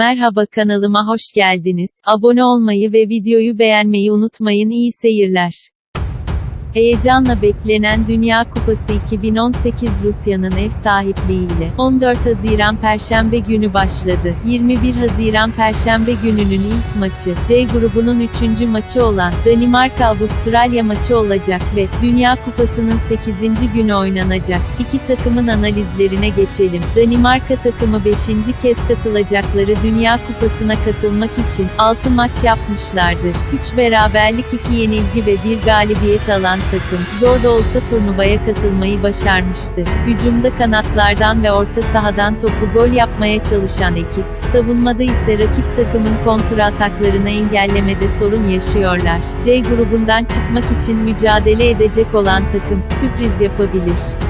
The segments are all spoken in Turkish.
Merhaba kanalıma hoş geldiniz. Abone olmayı ve videoyu beğenmeyi unutmayın. İyi seyirler. Heyecanla beklenen Dünya Kupası 2018 Rusya'nın ev sahipliğiyle 14 Haziran Perşembe günü başladı. 21 Haziran Perşembe gününün ilk maçı, C grubunun 3. maçı olan Danimarka-Avustralya maçı olacak ve Dünya Kupası'nın 8. günü oynanacak. İki takımın analizlerine geçelim. Danimarka takımı 5. kez katılacakları Dünya Kupası'na katılmak için 6 maç yapmışlardır. 3 beraberlik 2 yenilgi ve 1 galibiyet alan takım, zor da olsa turnuvaya katılmayı başarmıştır. Hücumda kanatlardan ve orta sahadan topu gol yapmaya çalışan ekip, savunmada ise rakip takımın kontra ataklarını engellemede sorun yaşıyorlar. C grubundan çıkmak için mücadele edecek olan takım, sürpriz yapabilir.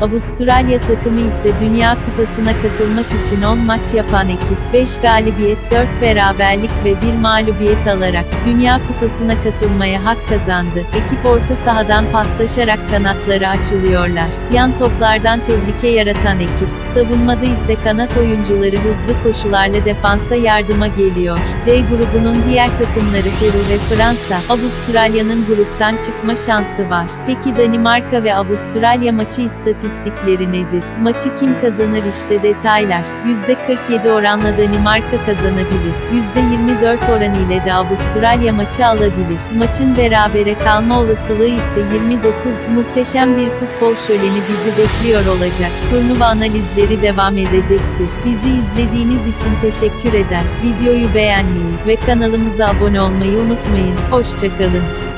Avustralya takımı ise Dünya Kupası'na katılmak için 10 maç yapan ekip, 5 galibiyet, 4 beraberlik ve 1 mağlubiyet alarak Dünya Kupası'na katılmaya hak kazandı. Ekip orta sahadan paslaşarak kanatları açılıyorlar. Yan toplardan tehlike yaratan ekip, savunmada ise kanat oyuncuları hızlı koşularla defansa yardıma geliyor. C grubunun diğer takımları Peru ve Fransa, Avustralya'nın gruptan çıkma şansı var. Peki Danimarka ve Avustralya maçı istatistikleri istatistikleri nedir? Maçı kim kazanır işte detaylar. %47 oranla Danimarka kazanabilir. %24 oran ile de Avustralya maçı alabilir. Maçın berabere kalma olasılığı ise 29. Muhteşem bir futbol şöleni bizi bekliyor olacak. Turnuva analizleri devam edecektir. Bizi izlediğiniz için teşekkür eder. Videoyu beğenmeyi ve kanalımıza abone olmayı unutmayın. Hoşçakalın.